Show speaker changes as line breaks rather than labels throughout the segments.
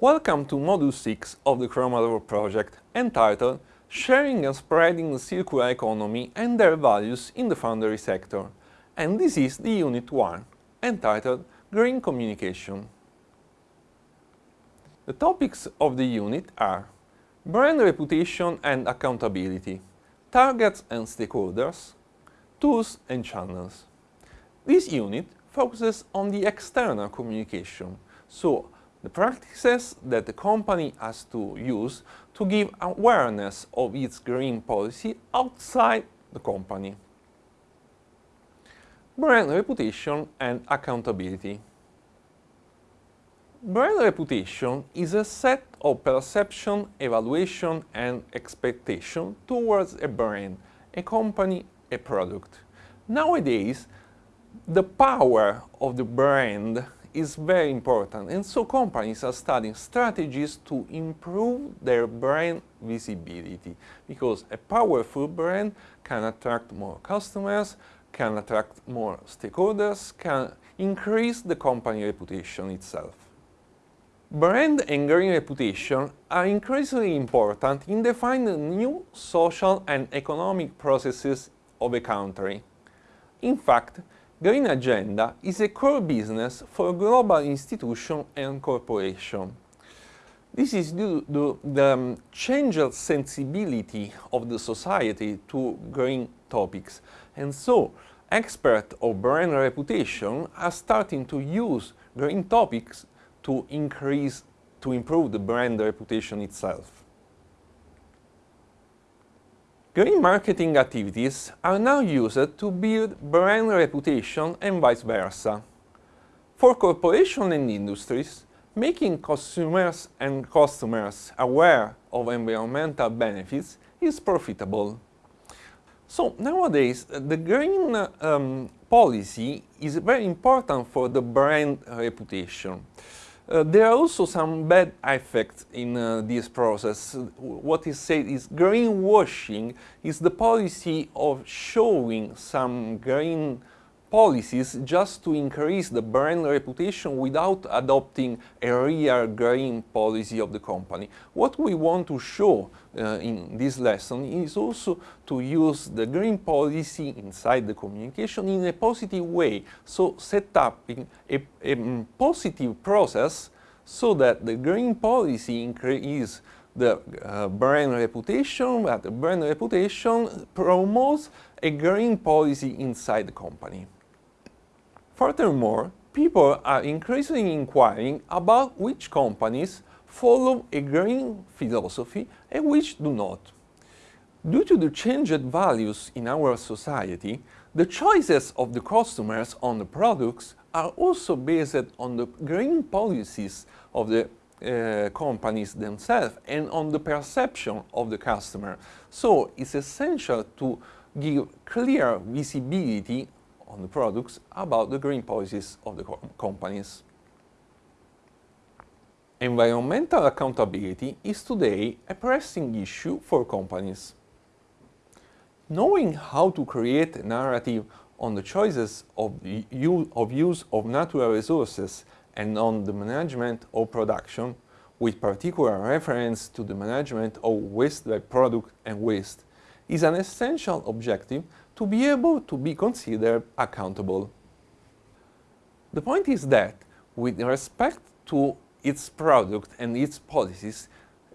Welcome to Module 6 of the Chromafor project entitled Sharing and Spreading the Circular Economy and Their Values in the Foundry Sector. And this is the Unit 1, entitled Green Communication. The topics of the unit are brand reputation and accountability, targets and stakeholders, tools and channels. This unit focuses on the external communication, so the practices that the company has to use to give awareness of its green policy outside the company. Brand reputation and accountability. Brand reputation is a set of perception, evaluation and expectation towards a brand, a company, a product. Nowadays, the power of the brand is very important and so companies are studying strategies to improve their brand visibility because a powerful brand can attract more customers, can attract more stakeholders, can increase the company reputation itself. Brand and green reputation are increasingly important in defining new social and economic processes of a country. In fact, Green Agenda is a core business for global institutions and corporations. This is due to the um, changed sensibility of the society to green topics. And so, experts of brand reputation are starting to use green topics to increase, to improve the brand reputation itself. Green marketing activities are now used to build brand reputation and vice versa. For corporations and industries, making consumers and customers aware of environmental benefits is profitable. So nowadays, the green um, policy is very important for the brand reputation. Uh, there are also some bad effects in uh, this process. What is said is greenwashing is the policy of showing some green policies just to increase the brand reputation without adopting a real green policy of the company. What we want to show uh, in this lesson is also to use the green policy inside the communication in a positive way, so set up a, a positive process so that the green policy increase the uh, brand reputation, but the brand reputation promotes a green policy inside the company. Furthermore, people are increasingly inquiring about which companies follow a green philosophy and which do not. Due to the changed values in our society, the choices of the customers on the products are also based on the green policies of the uh, companies themselves and on the perception of the customer. So it's essential to give clear visibility on the products about the green policies of the co companies. Environmental accountability is today a pressing issue for companies. Knowing how to create a narrative on the choices of, of use of natural resources and on the management of production, with particular reference to the management of waste by product and waste, is an essential objective to be able to be considered accountable. The point is that, with respect to its product and its policies,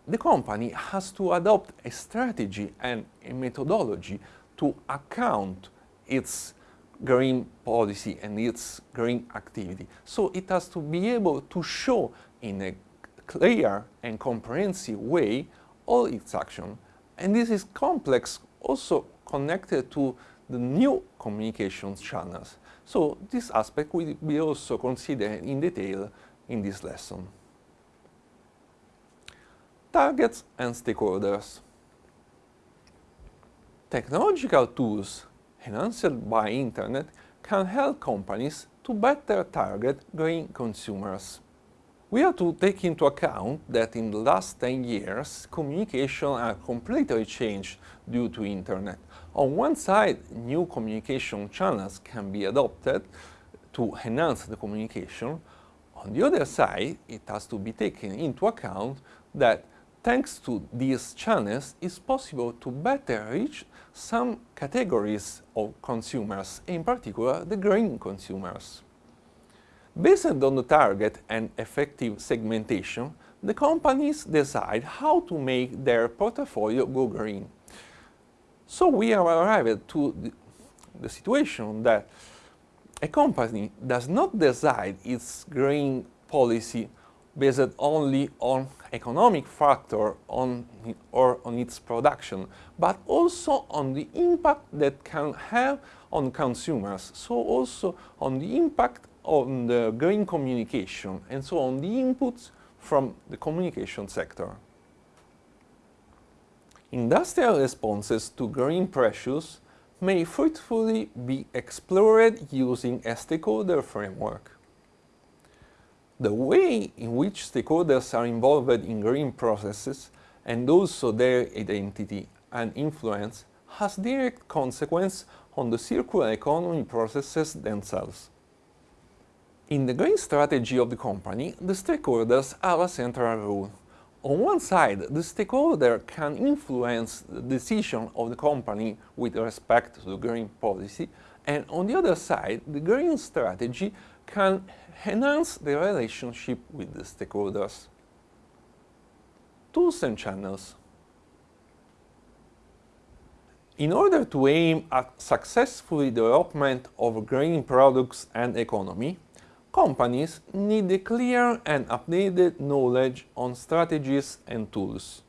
the company has to adopt a strategy and a methodology to account its green policy and its green activity. So it has to be able to show in a clear and comprehensive way all its action. And this is complex also connected to the new communications channels. So this aspect will be also considered in detail in this lesson. Targets and stakeholders. Technological tools enhanced by internet can help companies to better target green consumers. We have to take into account that in the last 10 years, communication has completely changed due to internet. On one side, new communication channels can be adopted to enhance the communication. On the other side, it has to be taken into account that thanks to these channels, it's possible to better reach some categories of consumers, in particular the green consumers. Based on the target and effective segmentation, the companies decide how to make their portfolio go green. So we have arrived to the, situation that a company does not decide its green policy based only on economic factor on, or on its production, but also on the impact that can have on consumers, so also on the impact on the green communication, and so on the inputs from the communication sector. Industrial responses to green pressures may fruitfully be explored using a stakeholder framework. The way in which stakeholders are involved in green processes and also their identity and influence has direct consequence on the circular economy processes themselves. In the green strategy of the company, the stakeholders have a central role. On one side, the stakeholder can influence the decision of the company with respect to the green policy, and on the other side, the green strategy can enhance the relationship with the stakeholders. Tools and channels. In order to aim at successful development of green products and economy, companies need a clear and updated knowledge on strategies and tools.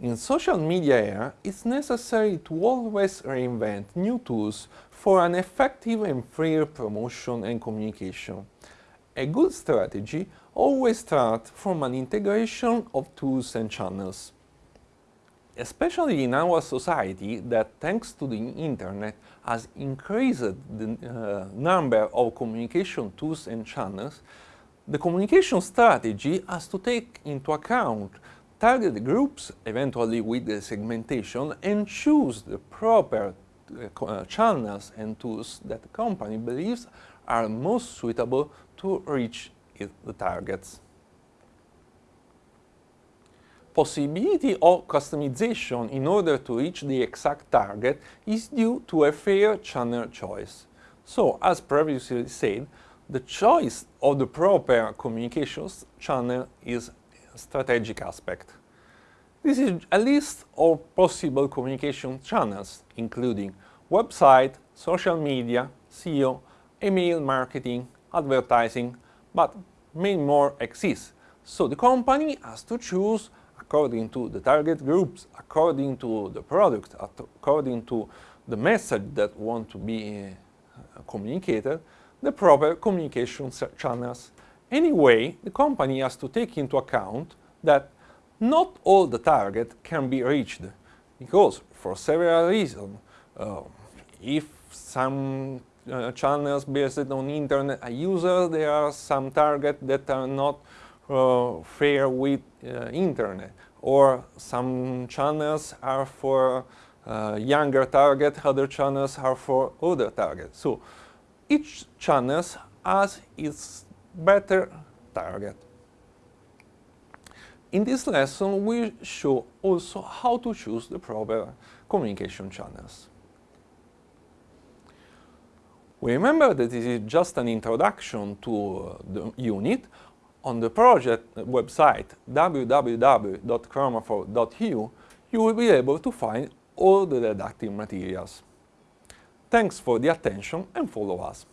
In social media era, it's necessary to always reinvent new tools for an effective and fair promotion and communication. A good strategy always starts from an integration of tools and channels. Especially in our society that, thanks to the internet, has increased the uh, number of communication tools and channels, the communication strategy has to take into account target groups, eventually with the segmentation, and choose the proper uh, uh channels and tools that the company believes are most suitable to reach the targets possibility of customization in order to reach the exact target is due to a fair channel choice. So, as previously said, the choice of the proper communications channel is a strategic aspect. This is a list of possible communication channels, including website, social media, SEO, email marketing, advertising, but many more exist. So the company has to choose according to the target groups, according to the product, according to the message that want to be uh, communicated, the proper communication channels. Anyway, the company has to take into account that not all the target can be reached, because for several reasons, uh, if some uh, channels based on internet are users, there are some targets that are not uh, fair with uh, internet or some channels are for uh, younger target, other channels are for older target. So each channel has its better target. In this lesson, we show also how to choose the proper communication channels. We remember that this is just an introduction to uh, the unit, on the project website www.chromafor.eu, you will be able to find all the didactic materials. Thanks for the attention and follow us.